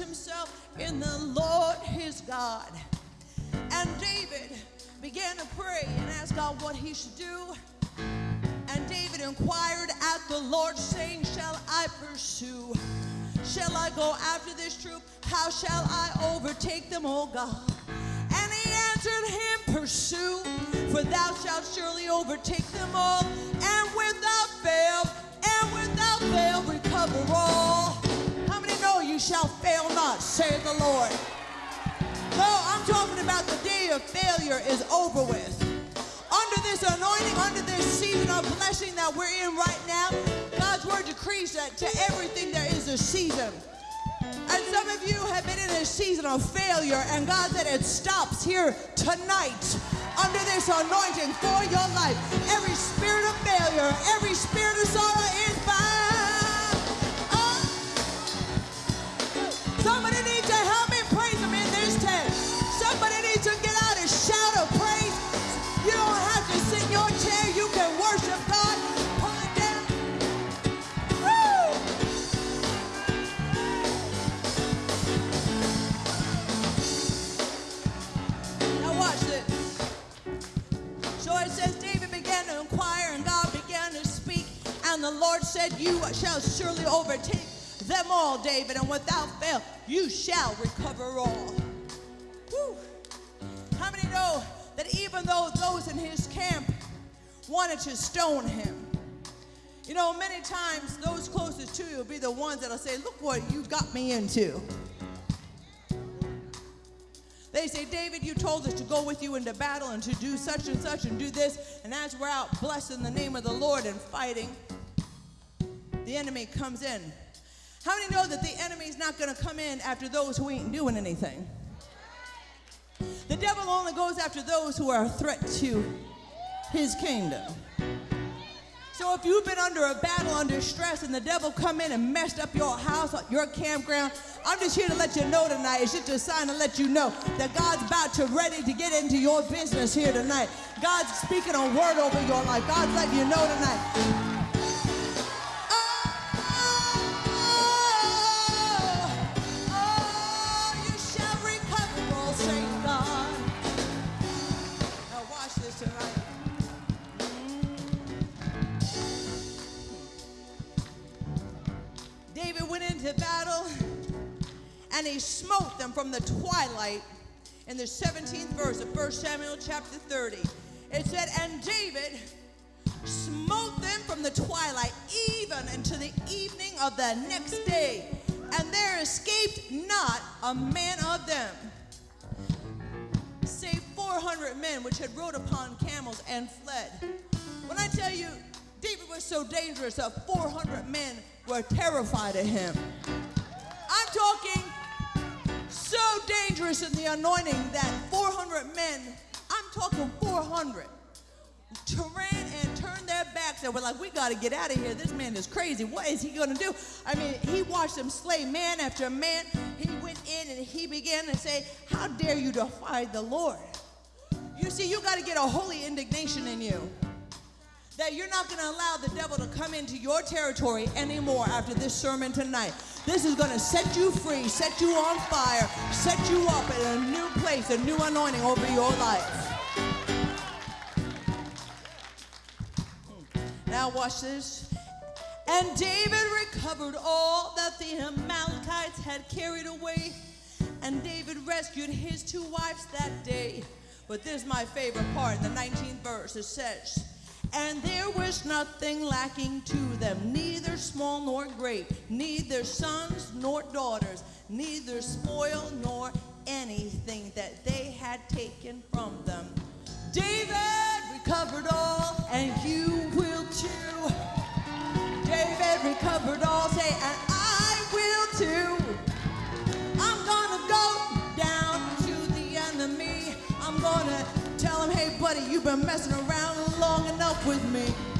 himself in the Lord his God. And David began to pray and ask God what he should do. And David inquired at the Lord, saying, Shall I pursue? Shall I go after this troop? How shall I overtake them, O God? And he answered him, Pursue, for thou shalt surely overtake them all, Talking about the day of failure is over with. Under this anointing, under this season of blessing that we're in right now, God's word decrees that to everything there is a season. And some of you have been in a season of failure, and God said it stops here tonight under this anointing for your life. Every spirit of failure, every spirit of sorrow is said, You shall surely overtake them all, David, and without fail, you shall recover all. Whew. How many know that even though those in his camp wanted to stone him, you know, many times those closest to you will be the ones that'll say, Look what you got me into. They say, David, you told us to go with you into battle and to do such and such and do this. And as we're out blessing the name of the Lord and fighting, the enemy comes in. How many know that the enemy's not going to come in after those who ain't doing anything? The devil only goes after those who are a threat to his kingdom. So if you've been under a battle, under stress, and the devil come in and messed up your house, your campground, I'm just here to let you know tonight. It's just a sign to let you know that God's about to ready to get into your business here tonight. God's speaking a word over your life. God's letting you know tonight. Into battle and he smote them from the twilight in the 17th verse of 1 Samuel chapter 30. It said, And David smote them from the twilight even unto the evening of the next day, and there escaped not a man of them, save 400 men which had rode upon camels and fled. When I tell you, David was so dangerous that 400 men were terrified of him. I'm talking so dangerous in the anointing that 400 men, I'm talking 400, ran and turned their backs and were like, we got to get out of here. This man is crazy. What is he going to do? I mean, he watched them slay man after man. He went in and he began to say, how dare you defy the Lord? You see, you got to get a holy indignation in you that you're not going to allow the devil to come into your territory anymore after this sermon tonight. This is going to set you free, set you on fire, set you up in a new place, a new anointing over your life. Hmm. Now, watch this. And David recovered all that the Amalekites had carried away, and David rescued his two wives that day. But this is my favorite part the 19th verse. It says, And there was nothing lacking to them, neither small nor great, neither sons nor daughters, neither spoil nor anything that they had taken from them. David recovered all, and you will too. David recovered all, say, and I will too. I'm gonna go down to the enemy. I'm gonna tell him, hey, buddy, you've been messing around with me.